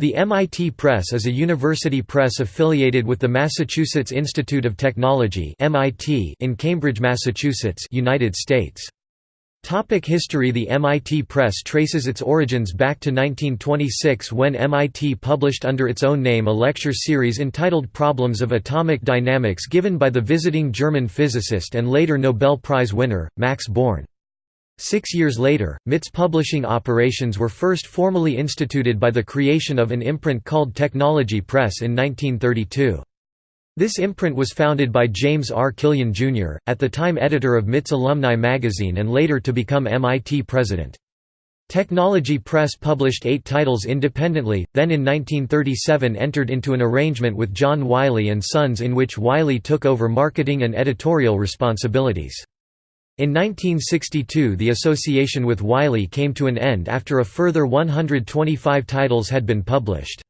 The MIT Press is a university press affiliated with the Massachusetts Institute of Technology in Cambridge, Massachusetts United States. Topic history The MIT Press traces its origins back to 1926 when MIT published under its own name a lecture series entitled Problems of Atomic Dynamics given by the visiting German physicist and later Nobel Prize winner, Max Born. Six years later, MIT's publishing operations were first formally instituted by the creation of an imprint called Technology Press in 1932. This imprint was founded by James R. Killian, Jr., at the time editor of MIT's Alumni magazine and later to become MIT president. Technology Press published eight titles independently, then in 1937 entered into an arrangement with John Wiley & Sons in which Wiley took over marketing and editorial responsibilities. In 1962 the association with Wiley came to an end after a further 125 titles had been published.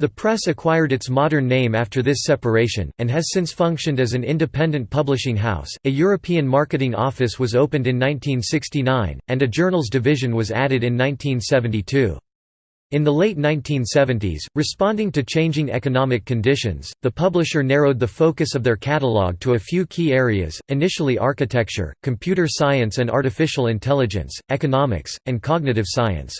The press acquired its modern name after this separation, and has since functioned as an independent publishing house. A European marketing office was opened in 1969, and a journals division was added in 1972. In the late 1970s, responding to changing economic conditions, the publisher narrowed the focus of their catalog to a few key areas, initially architecture, computer science and artificial intelligence, economics, and cognitive science.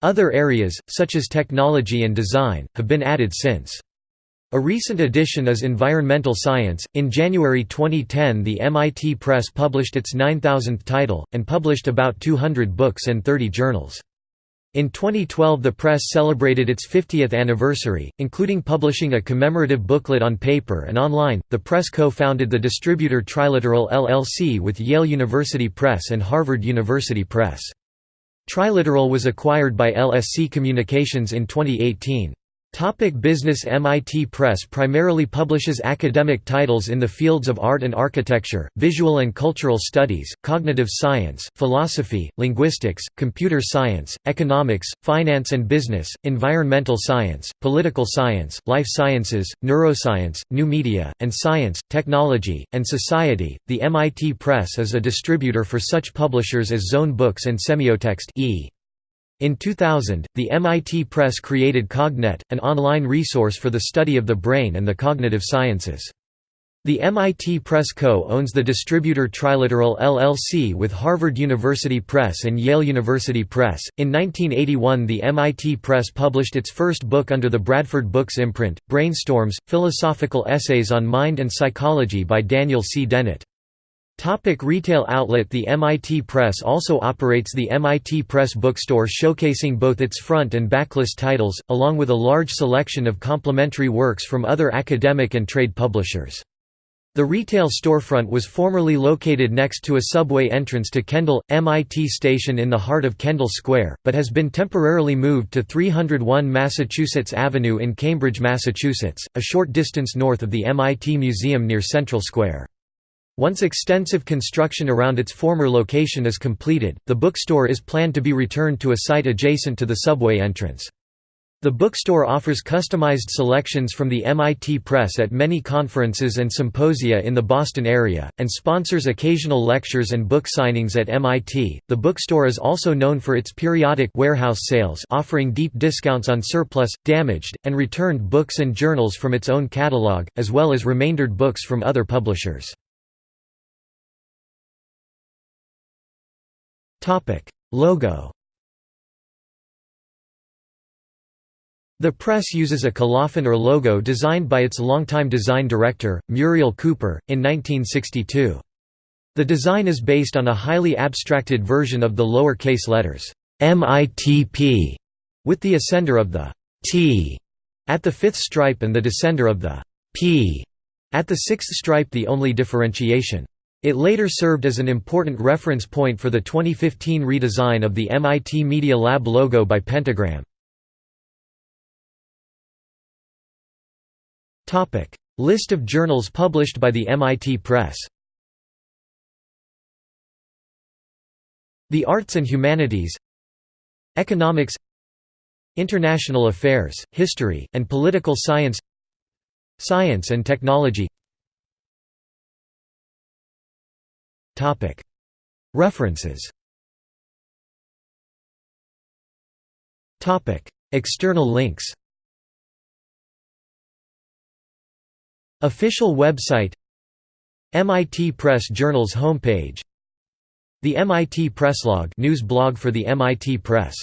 Other areas, such as technology and design, have been added since. A recent addition is environmental science. In January 2010, the MIT Press published its 9,000th title, and published about 200 books and 30 journals. In 2012 the press celebrated its 50th anniversary, including publishing a commemorative booklet on paper and online. The press co-founded the distributor Triliteral LLC with Yale University Press and Harvard University Press. Triliteral was acquired by LSC Communications in 2018. Topic business MIT Press primarily publishes academic titles in the fields of art and architecture, visual and cultural studies, cognitive science, philosophy, linguistics, computer science, economics, finance and business, environmental science, political science, life sciences, neuroscience, new media, and science, technology, and society. The MIT Press is a distributor for such publishers as Zone Books and Semiotext e. In 2000, the MIT Press created Cognet, an online resource for the study of the brain and the cognitive sciences. The MIT Press Co. owns the distributor Triliteral LLC with Harvard University Press and Yale University Press. In 1981, the MIT Press published its first book under the Bradford Books imprint, Brainstorms Philosophical Essays on Mind and Psychology by Daniel C. Dennett. Topic retail outlet The MIT Press also operates the MIT Press bookstore showcasing both its front and backlist titles, along with a large selection of complementary works from other academic and trade publishers. The retail storefront was formerly located next to a subway entrance to Kendall, MIT station in the heart of Kendall Square, but has been temporarily moved to 301 Massachusetts Avenue in Cambridge, Massachusetts, a short distance north of the MIT Museum near Central Square. Once extensive construction around its former location is completed, the bookstore is planned to be returned to a site adjacent to the subway entrance. The bookstore offers customized selections from the MIT Press at many conferences and symposia in the Boston area, and sponsors occasional lectures and book signings at MIT. The bookstore is also known for its periodic warehouse sales, offering deep discounts on surplus, damaged, and returned books and journals from its own catalog, as well as remaindered books from other publishers. Logo The press uses a colophon or logo designed by its longtime design director, Muriel Cooper, in 1962. The design is based on a highly abstracted version of the lower-case letters MITP, with the ascender of the T at the fifth stripe and the descender of the P at the sixth stripe the only differentiation. It later served as an important reference point for the 2015 redesign of the MIT Media Lab logo by Pentagram. List of journals published by the MIT Press The Arts and Humanities Economics International Affairs, History, and Political Science Science and Technology References. External links. Official website. MIT Press Journal's homepage. The MIT Presslog news blog for the MIT Press